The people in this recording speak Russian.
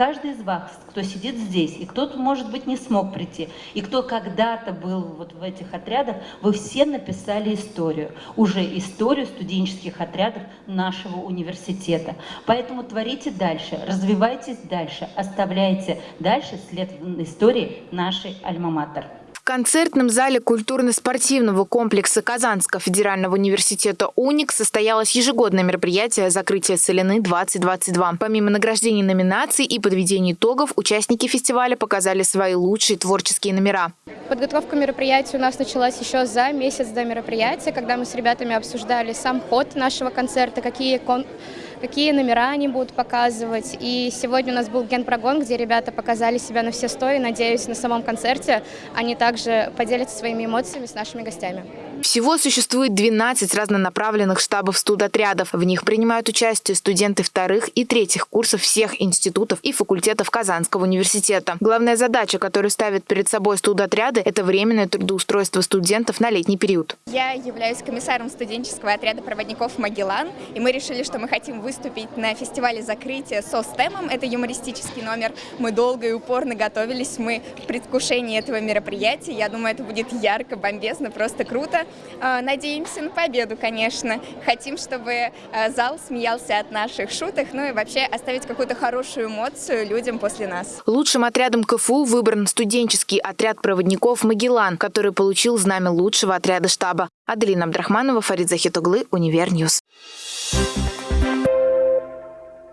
каждый из вас, кто сидит здесь, и кто-то, может быть, не смог прийти, и кто когда-то был вот в этих отрядах, вы все написали историю, уже историю студенческих отрядов нашего университета. Поэтому творите дальше, развивайтесь дальше, оставляйте дальше след истории нашей Альма-Матер. Концертном зале культурно-спортивного комплекса Казанского федерального университета «Уник» состоялось ежегодное мероприятие «Закрытие Целины-2022». Помимо награждений номинаций и подведения итогов, участники фестиваля показали свои лучшие творческие номера. Подготовка мероприятия у нас началась еще за месяц до мероприятия, когда мы с ребятами обсуждали сам ход нашего концерта, какие кон какие номера они будут показывать. И сегодня у нас был генпрогон, где ребята показали себя на все сто. И надеюсь, на самом концерте они также поделятся своими эмоциями с нашими гостями. Всего существует 12 разнонаправленных штабов студотрядов. В них принимают участие студенты вторых и третьих курсов всех институтов и факультетов Казанского университета. Главная задача, которую ставят перед собой студотряды, это временное трудоустройство студентов на летний период. Я являюсь комиссаром студенческого отряда проводников «Магеллан», и мы решили, что мы хотим выступить на фестивале закрытия со стемом. Это юмористический номер. Мы долго и упорно готовились, мы в предвкушении этого мероприятия. Я думаю, это будет ярко, бомбезно, просто круто. А, надеемся на победу, конечно. Хотим, чтобы а, зал смеялся от наших шуток, ну и вообще оставить какую-то хорошую эмоцию людям после нас. Лучшим отрядом КФУ выбран студенческий отряд проводников «Магеллан», который получил знамя лучшего отряда штаба. Аделина Абдрахманова, Фарид Захитуглы, Univer News. Thank you.